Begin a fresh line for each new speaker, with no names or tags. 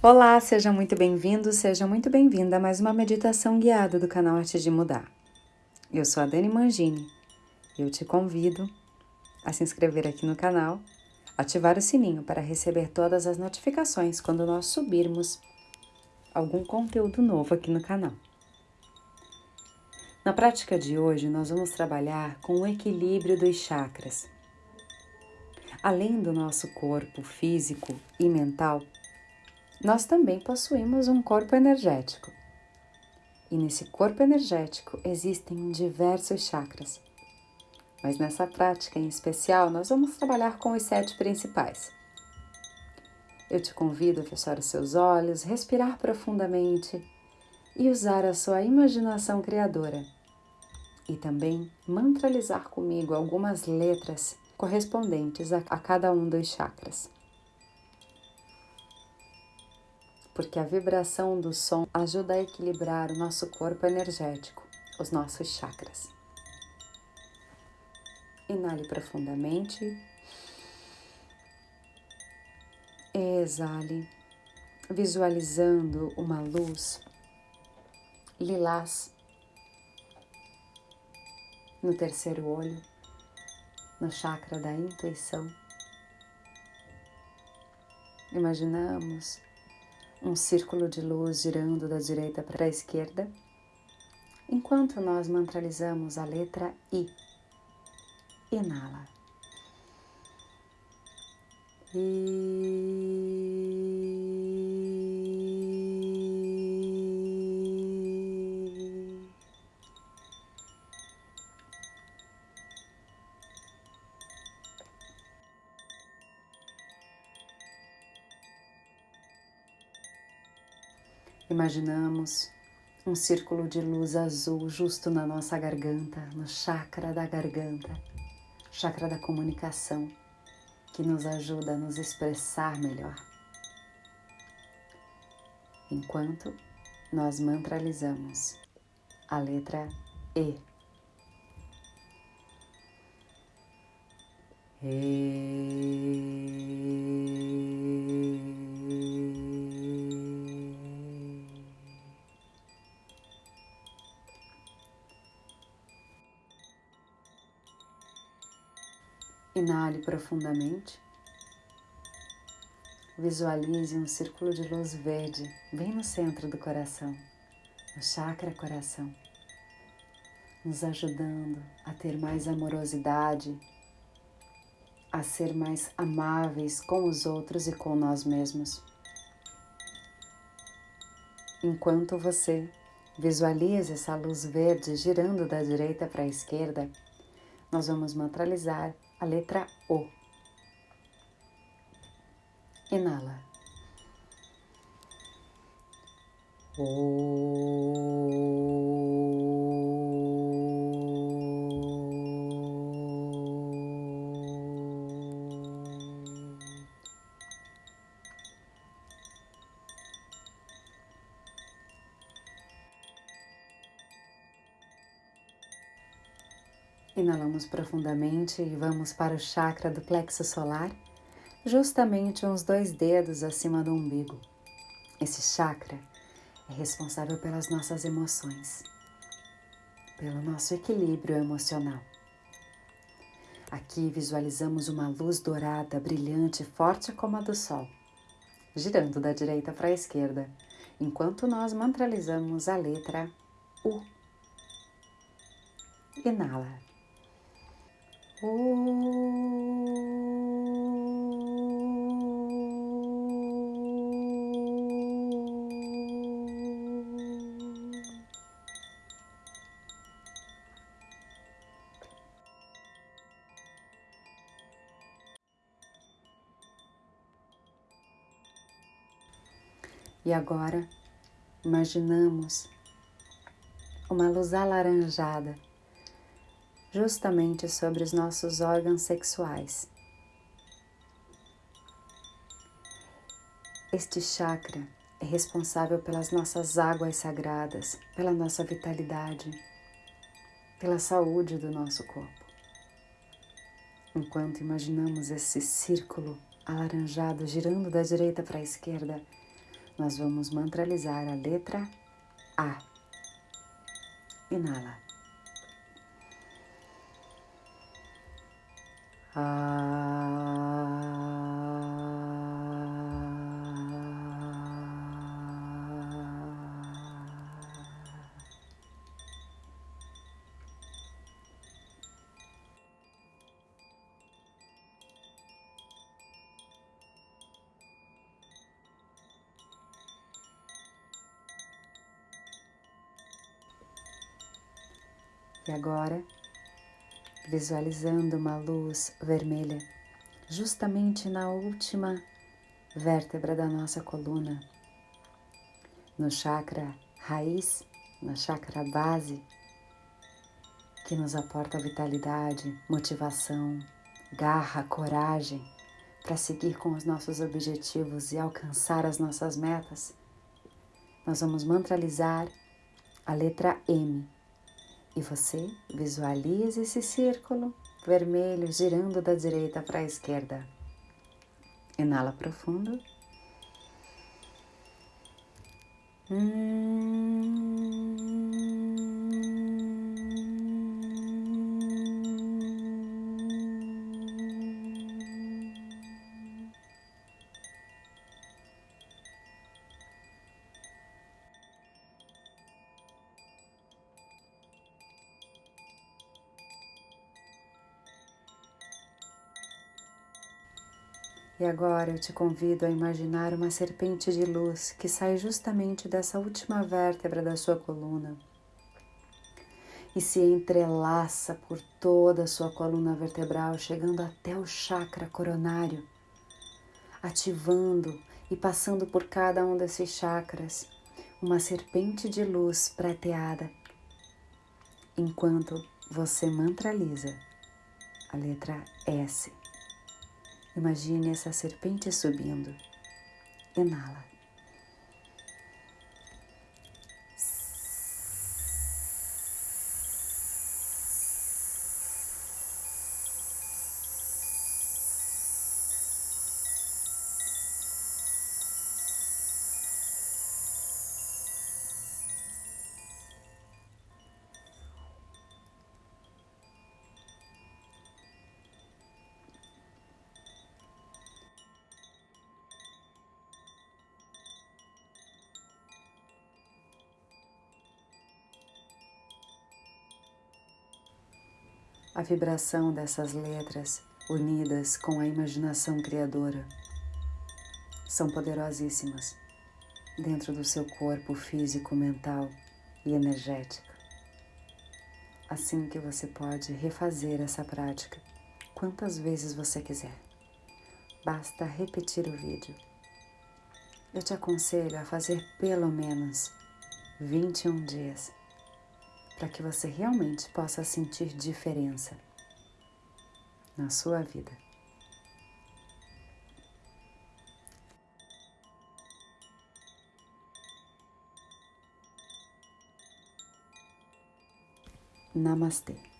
Olá, seja muito bem-vindo, seja muito bem-vinda a mais uma meditação guiada do canal Arte de Mudar. Eu sou a Dani Mangini e eu te convido a se inscrever aqui no canal, ativar o sininho para receber todas as notificações quando nós subirmos algum conteúdo novo aqui no canal. Na prática de hoje, nós vamos trabalhar com o equilíbrio dos chakras. Além do nosso corpo físico e mental, nós também possuímos um corpo energético. E nesse corpo energético existem diversos chakras. Mas nessa prática em especial, nós vamos trabalhar com os sete principais. Eu te convido a fechar os seus olhos, respirar profundamente e usar a sua imaginação criadora. E também mantralizar comigo algumas letras correspondentes a, cada um dos chakras. Porque a vibração do som ajuda a equilibrar o nosso corpo energético, os nossos chakras. Inale profundamente. Exale, visualizando uma luz lilás no terceiro olho, no chakra da intuição. Imaginamos um círculo de luz girando da direita para a esquerda, enquanto nós mantralizamos a letra I. Inala. I. Imaginamos um círculo de luz azul justo na nossa garganta, no chakra da garganta, chakra da comunicação, que nos ajuda a nos expressar melhor. Enquanto nós mantralizamos a letra E. E. Inale profundamente. Visualize um círculo de luz verde bem no centro do coração, no chakra coração, nos ajudando a ter mais amorosidade, a ser mais amáveis com os outros e com nós mesmos. Enquanto você visualiza essa luz verde girando da direita para a esquerda, nós vamos mantralizar a letra O. Inala. O. Inalamos profundamente e vamos para o chakra do plexo solar, justamente uns dois dedos acima do umbigo. Esse chakra é responsável pelas nossas emoções, pelo nosso equilíbrio emocional. Aqui visualizamos uma luz dourada, brilhante, forte como a do sol, girando da direita para a esquerda, enquanto nós mantralizamos a letra U. Inala. E agora imaginamos uma luz alaranjada justamente sobre os nossos órgãos sexuais. Este chakra é responsável pelas nossas águas sagradas, pela nossa vitalidade, pela saúde do nosso corpo. Enquanto imaginamos esse círculo alaranjado girando da direita para a esquerda, nós vamos mantralizar a letra A. Inala. E agora, visualizando uma luz vermelha justamente na última vértebra da nossa coluna, no chakra raiz, na chakra base, que nos aporta vitalidade, motivação, garra, coragem para seguir com os nossos objetivos e alcançar as nossas metas. Nós vamos mantralizar a letra M e você visualiza esse círculo vermelho girando da direita para a esquerda. Inala profundo. Hum. E agora eu te convido a imaginar uma serpente de luz que sai justamente dessa última vértebra da sua coluna e se entrelaça por toda a sua coluna vertebral, chegando até o chakra coronário, ativando e passando por cada um desses chakras uma serpente de luz prateada, enquanto você mantraliza a letra S. Imagine essa serpente subindo. Inala. A vibração dessas letras unidas com a imaginação criadora são poderosíssimas dentro do seu corpo físico, mental e energético. Assim que você pode refazer essa prática quantas vezes você quiser. Basta repetir o vídeo. Eu te aconselho a fazer pelo menos 21 dias para que você realmente possa sentir diferença na sua vida. Namastê.